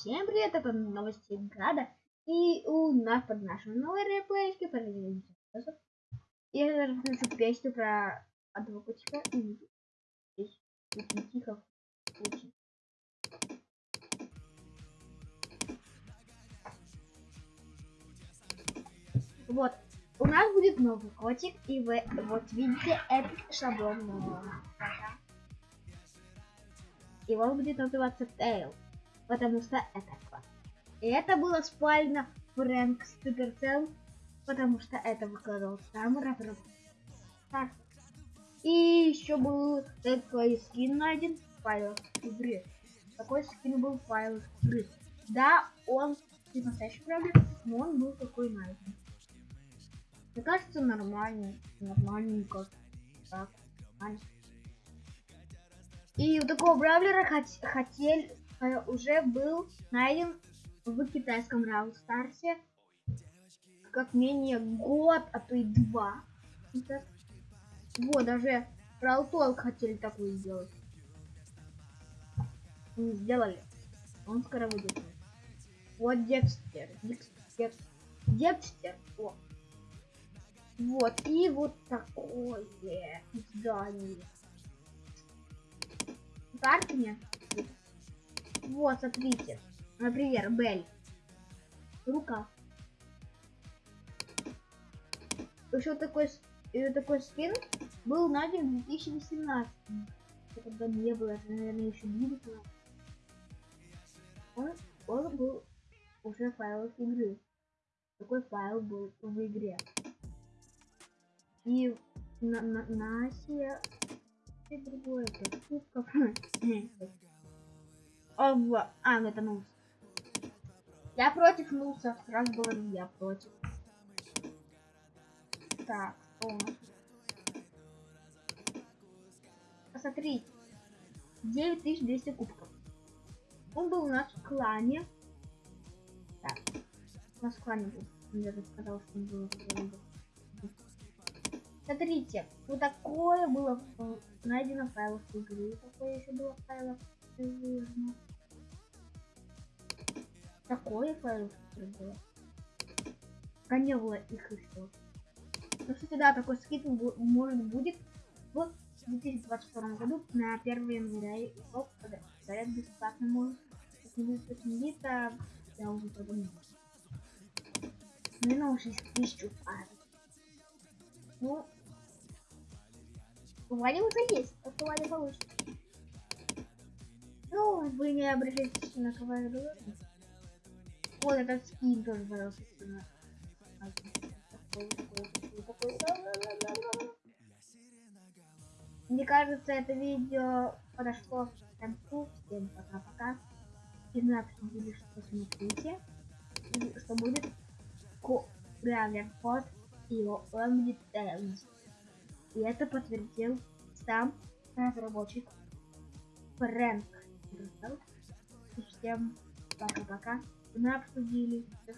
Всем привет, это новости Града. И у нас под нашим новой реплейки Я зараз включу песню про одного котика и очень тихо очень. Вот, у нас будет новый котик, и вы вот видите этот шаблон нового. И он будет называться Tail потому что это класс. И это было спально Фрэнк Суперцел, потому что это выкладывал сам разработчик. И еще был такой скин найден в файлах игры. Такой скин был в файлах игры. Да, он не настоящий правда, но он был такой найден. Мне кажется, нормальный, нормальненько. Так, нормально. И у такого бравлера хот хотели Э, уже был найден в китайском Рау Старсе как менее год, а то и два. Вот, даже Рау хотели такую сделать. Не сделали. Он скоро выйдет. Вот Декстер. Декстер. Декстер. О. Вот. И вот такое здание. Карты мне. Вот, смотрите. Например, Бель. Рука. Еще такой, такой скин был найден в 2018. Когда не было, это, наверное, еще не было. Он, он был уже файл игры. Такой файл был в игре. И на, на, на Асия и другое, это кубков. О, а, ну это Нус. Я против Нуса. Сразу говорю, я против. Так, о. Посмотрите. 9200 кубков. Он был у нас в клане. Так. У нас в клане был. Я же сказал, что он был Смотрите, вот такое было найдено в файлах игры. Такое еще было в игры такое. А не было их еще. Ну, кстати, да, такой скид может будет в 2022 году на 1 января. И оп, говорят, бесплатно может. Если будет очень то я уже подумал. На 6 тысяч Ну, у Вали уже есть, так что Валя получит. Ну, вы не обращайтесь на кого я говорю. Вот этот скин тоже пожалуйста. Мне кажется, это видео подошло к концу. Всем пока-пока. Знаю, обсудили, что смотрите. И что будет Бравлер код и он будет И это подтвердил сам разработчик Фрэнк. Всем пока-пока мы обсудили. Всех